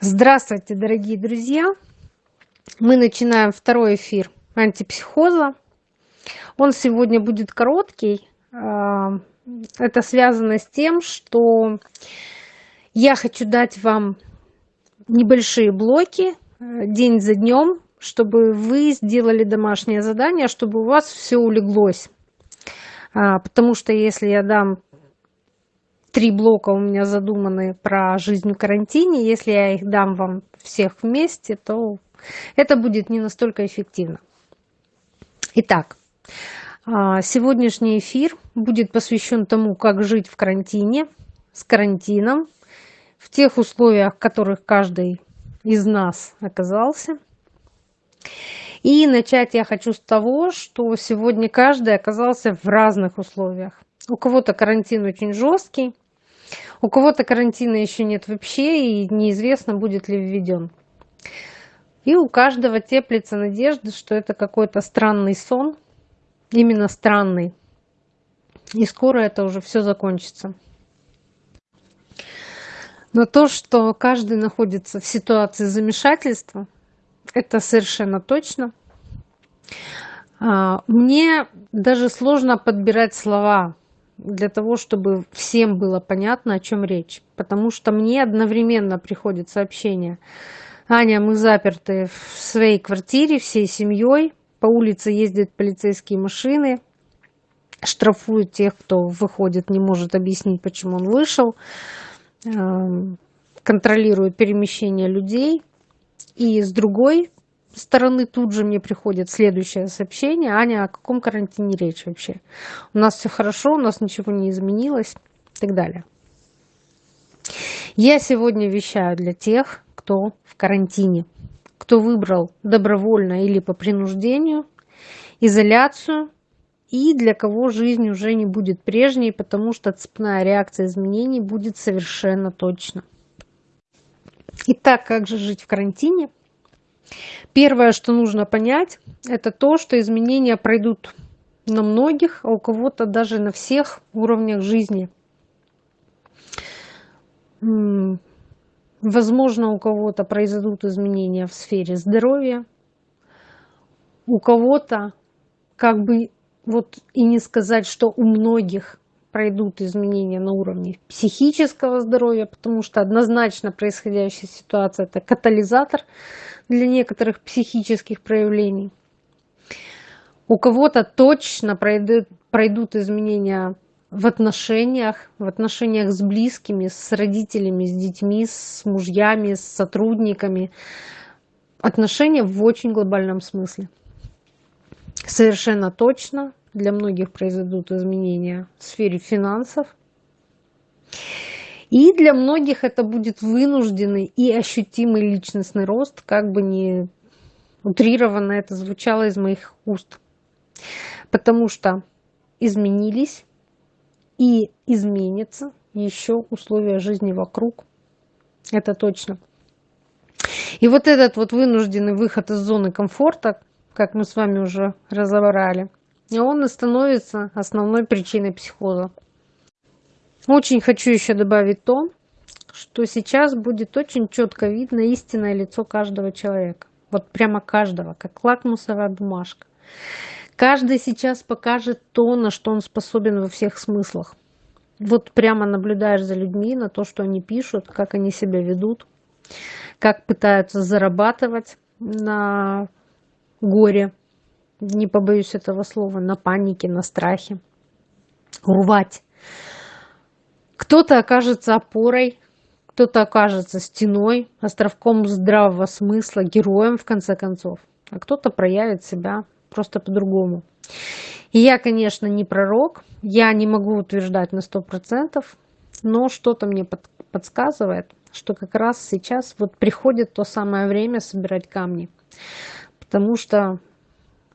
Здравствуйте, дорогие друзья! Мы начинаем второй эфир антипсихоза. Он сегодня будет короткий. А, это связано с тем, что я хочу дать вам небольшие блоки э, день за днем, чтобы вы сделали домашнее задание, чтобы у вас все улеглось. А, потому что если я дам три блока у меня задуманы про жизнь в карантине. Если я их дам вам всех вместе, то это будет не настолько эффективно. Итак, а, сегодняшний эфир будет посвящен тому, как жить в карантине, с карантином, в тех условиях, в которых каждый из нас оказался. И начать я хочу с того, что сегодня каждый оказался в разных условиях. У кого-то карантин очень жесткий, у кого-то карантина еще нет вообще, и неизвестно, будет ли введен. И у каждого теплится надежда, что это какой-то странный сон, именно странный. И скоро это уже все закончится. Но то, что каждый находится в ситуации замешательства, это совершенно точно. А, мне даже сложно подбирать слова, для того, чтобы всем было понятно, о чем речь. Потому что мне одновременно приходит сообщение. Аня, мы заперты в своей квартире всей семьей. По улице ездят полицейские машины, штрафуют тех, кто выходит, не может объяснить, почему он вышел, эм, контролируют перемещение людей. И с другой стороны тут же мне приходит следующее сообщение. Аня, о каком карантине речь вообще? У нас все хорошо, у нас ничего не изменилось и так далее. Я сегодня вещаю для тех, кто в карантине, кто выбрал добровольно или по принуждению изоляцию, и для кого жизнь уже не будет прежней, потому что цепная реакция изменений будет совершенно точно. Итак, как же жить в карантине? Первое, что нужно понять, это то, что изменения пройдут на многих, а у кого-то даже на всех уровнях жизни. Возможно, у кого-то произойдут изменения в сфере здоровья, у кого-то, как бы вот и не сказать, что у многих пройдут изменения на уровне психического здоровья, потому что однозначно происходящая ситуация – это катализатор для некоторых психических проявлений. У кого-то точно пройдут, пройдут изменения в отношениях, в отношениях с близкими, с родителями, с детьми, с мужьями, с сотрудниками. Отношения в очень глобальном смысле. Совершенно точно для многих произойдут изменения в сфере финансов. И для многих это будет вынужденный и ощутимый личностный рост, как бы не утрированно это звучало из моих уст. Потому что изменились и изменятся еще условия жизни вокруг. Это точно. И вот этот вот вынужденный выход из зоны комфорта, как мы с вами уже разобрали, он и становится основной причиной психоза. Очень хочу еще добавить то, что сейчас будет очень четко видно истинное лицо каждого человека. Вот прямо каждого, как лакмусовая бумажка. Каждый сейчас покажет то, на что он способен во всех смыслах. Вот прямо наблюдаешь за людьми, на то, что они пишут, как они себя ведут, как пытаются зарабатывать на горе, не побоюсь этого слова, на панике, на страхе, урвать. Кто-то окажется опорой, кто-то окажется стеной, островком здравого смысла, героем в конце концов, а кто-то проявит себя просто по-другому. И я, конечно, не пророк, я не могу утверждать на сто процентов, но что-то мне под, подсказывает, что как раз сейчас вот приходит то самое время собирать камни. Потому что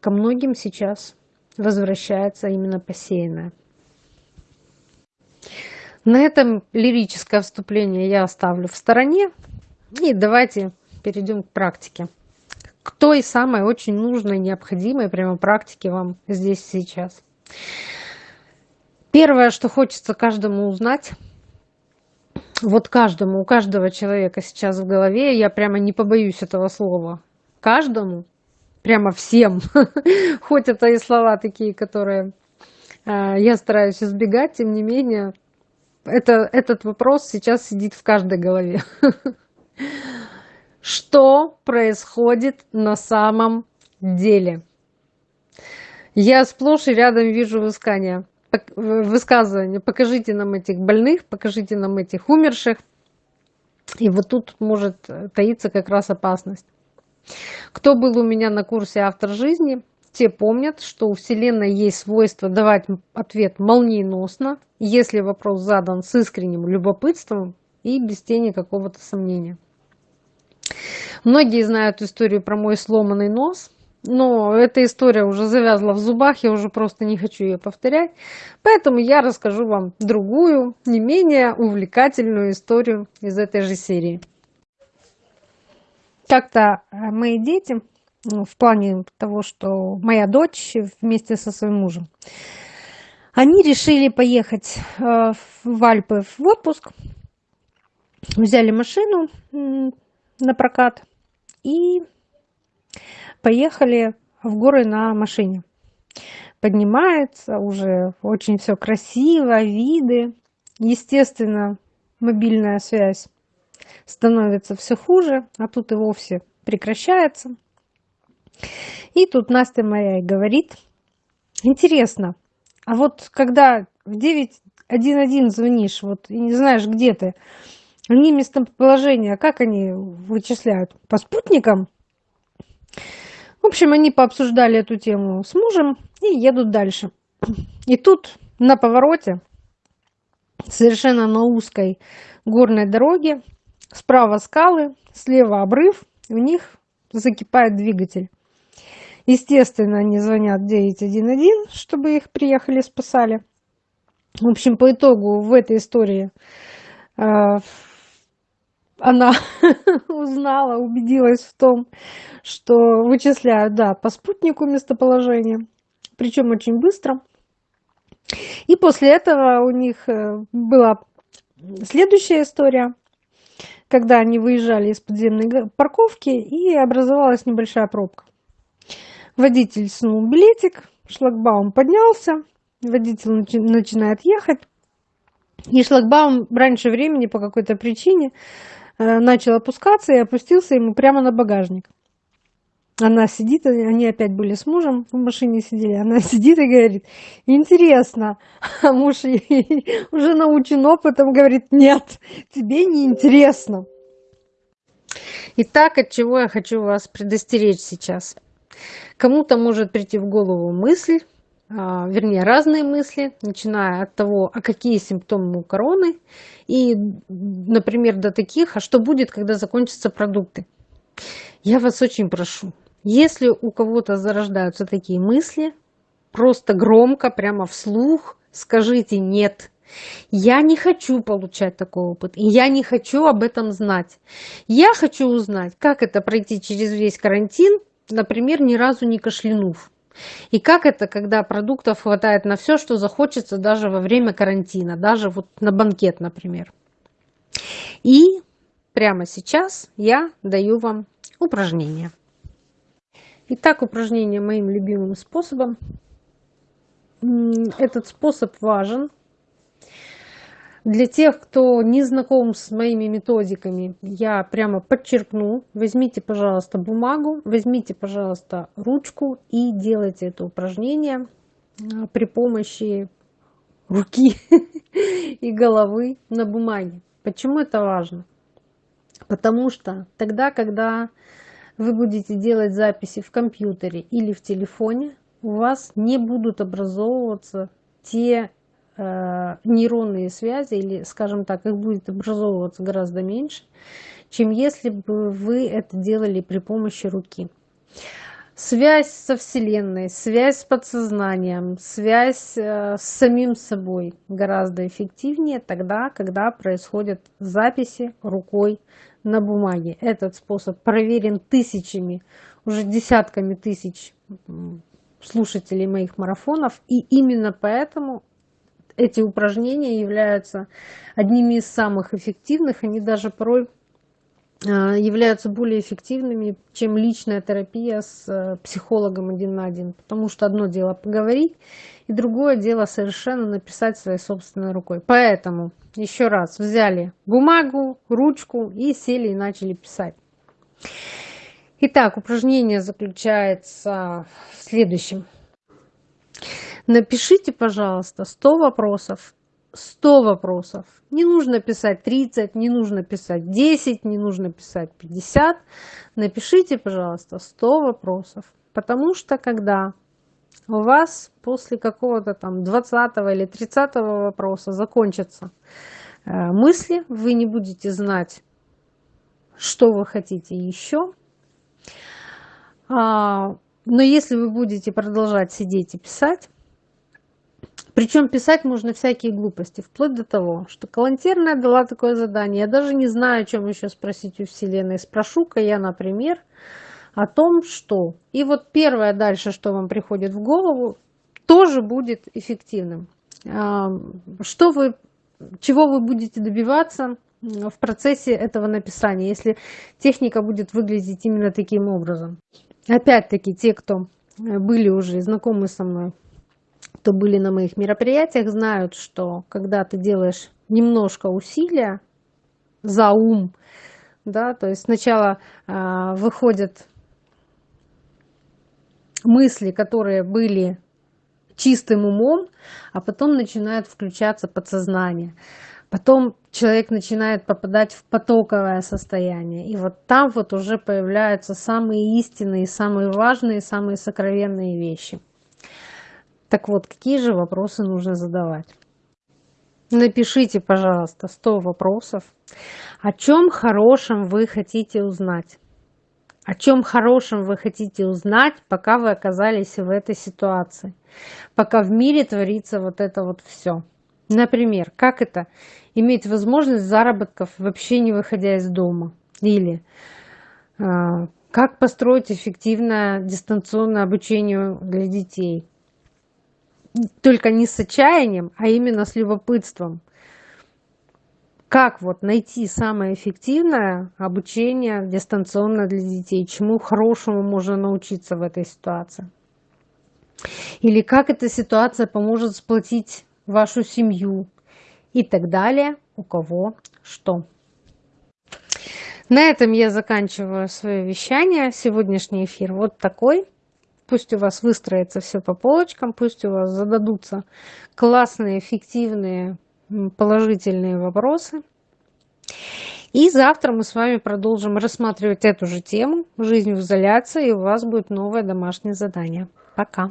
ко многим сейчас возвращается именно посеянное. На этом лирическое вступление я оставлю в стороне. И давайте перейдем к практике. К той самой очень нужной, необходимой прямо практике вам здесь сейчас. Первое, что хочется каждому узнать, вот каждому, у каждого человека сейчас в голове, я прямо не побоюсь этого слова, каждому, прямо всем, хоть это и слова такие, которые э, я стараюсь избегать, тем не менее, это, этот вопрос сейчас сидит в каждой голове. Что происходит на самом деле? Я сплошь и рядом вижу высказания. высказывания. Покажите нам этих больных, покажите нам этих умерших. И вот тут может таиться как раз опасность. Кто был у меня на курсе «Автор жизни», те помнят, что у Вселенной есть свойство давать ответ молниеносно, если вопрос задан с искренним любопытством и без тени какого-то сомнения. Многие знают историю про мой сломанный нос, но эта история уже завязла в зубах, я уже просто не хочу ее повторять. Поэтому я расскажу вам другую, не менее увлекательную историю из этой же серии. Как-то э, мои дети в плане того, что моя дочь вместе со своим мужем, они решили поехать э, в Альпы в отпуск, взяли машину на прокат и поехали в горы на машине. Поднимается уже очень все красиво, виды. Естественно, мобильная связь становится все хуже, а тут и вовсе прекращается. И тут Настя моя и говорит, интересно, а вот когда в 911 звонишь, вот и не знаешь, где ты, они местоположение, как они вычисляют? По спутникам? В общем, они пообсуждали эту тему с мужем и едут дальше. И тут на повороте, совершенно на узкой горной дороге, справа скалы, слева обрыв, у них закипает двигатель. Естественно, они звонят 911, чтобы их приехали спасали. В общем, по итогу в этой истории э, она узнала, убедилась в том, что вычисляют, да, по спутнику местоположение, причем очень быстро. И после этого у них э, была следующая история, когда они выезжали из подземной парковки и образовалась небольшая пробка. Водитель снул билетик, шлагбаум поднялся, водитель начинает ехать, и шлагбаум раньше времени по какой-то причине э, начал опускаться и опустился ему прямо на багажник. Она сидит, они опять были с мужем в машине сидели, она сидит и говорит, интересно, а муж уже научен опытом, говорит, нет, тебе не интересно. Итак, от чего я хочу вас предостеречь сейчас – Кому-то может прийти в голову мысль, а, вернее разные мысли, начиная от того, а какие симптомы у короны, и, например, до таких, а что будет, когда закончатся продукты. Я вас очень прошу, если у кого-то зарождаются такие мысли, просто громко, прямо вслух скажите «нет». Я не хочу получать такой опыт, и я не хочу об этом знать. Я хочу узнать, как это пройти через весь карантин например, ни разу не кашлянув. И как это, когда продуктов хватает на все, что захочется даже во время карантина, даже вот на банкет, например. И прямо сейчас я даю вам упражнение. Итак, упражнение моим любимым способом. Этот способ важен для тех, кто не знаком с моими методиками, я прямо подчеркну. Возьмите, пожалуйста, бумагу, возьмите, пожалуйста, ручку и делайте это упражнение а, при помощи руки и головы на бумаге. Почему это важно? Потому что тогда, когда вы будете делать записи в компьютере или в телефоне, у вас не будут образовываться те нейронные связи, или, скажем так, их будет образовываться гораздо меньше, чем если бы вы это делали при помощи руки. Связь со Вселенной, связь с подсознанием, связь э, с самим собой гораздо эффективнее тогда, когда происходят записи рукой на бумаге. Этот способ проверен тысячами, уже десятками тысяч слушателей моих марафонов, и именно поэтому эти упражнения являются одними из самых эффективных, они даже порой а, являются более эффективными, чем личная терапия с э, психологом один на один. Потому что одно дело поговорить, и другое дело совершенно написать своей собственной рукой. Поэтому еще раз взяли бумагу, ручку и сели и начали писать. Итак, упражнение заключается в следующем. Напишите, пожалуйста, 100 вопросов 100 вопросов. Не нужно писать 30, не нужно писать 10, не нужно писать 50. Напишите, пожалуйста, 100 вопросов. Потому что когда у вас после какого-то там 20 или 30 вопроса закончатся э, мысли, вы не будете знать, что вы хотите еще. А, но если вы будете продолжать сидеть и писать, причем писать можно всякие глупости, вплоть до того, что Калантерная дала такое задание. Я даже не знаю, о чем еще спросить у Вселенной. Спрошу-ка я, например, о том, что... И вот первое дальше, что вам приходит в голову, тоже будет эффективным. А, что вы, чего вы будете добиваться в процессе этого написания, если техника будет выглядеть именно таким образом. Опять-таки, те, кто были уже знакомы со мной кто были на моих мероприятиях, знают, что когда ты делаешь немножко усилия за ум, да, то есть сначала э, выходят мысли, которые были чистым умом, а потом начинает включаться подсознание. Потом человек начинает попадать в потоковое состояние. И вот там вот уже появляются самые истинные, самые важные, самые сокровенные вещи. Так вот, какие же вопросы нужно задавать? Напишите, пожалуйста, 100 вопросов. О чем хорошем вы хотите узнать? О чем хорошем вы хотите узнать, пока вы оказались в этой ситуации? Пока в мире творится вот это вот все. Например, как это иметь возможность заработков, вообще не выходя из дома? Или э, как построить эффективное дистанционное обучение для детей? Только не с отчаянием, а именно с любопытством. Как вот найти самое эффективное обучение дистанционно для детей? Чему хорошему можно научиться в этой ситуации? Или как эта ситуация поможет сплотить вашу семью? И так далее, у кого что. На этом я заканчиваю свое вещание. Сегодняшний эфир вот такой. Пусть у вас выстроится все по полочкам, пусть у вас зададутся классные, эффективные, положительные вопросы. И завтра мы с вами продолжим рассматривать эту же тему «Жизнь в изоляции», и у вас будет новое домашнее задание. Пока!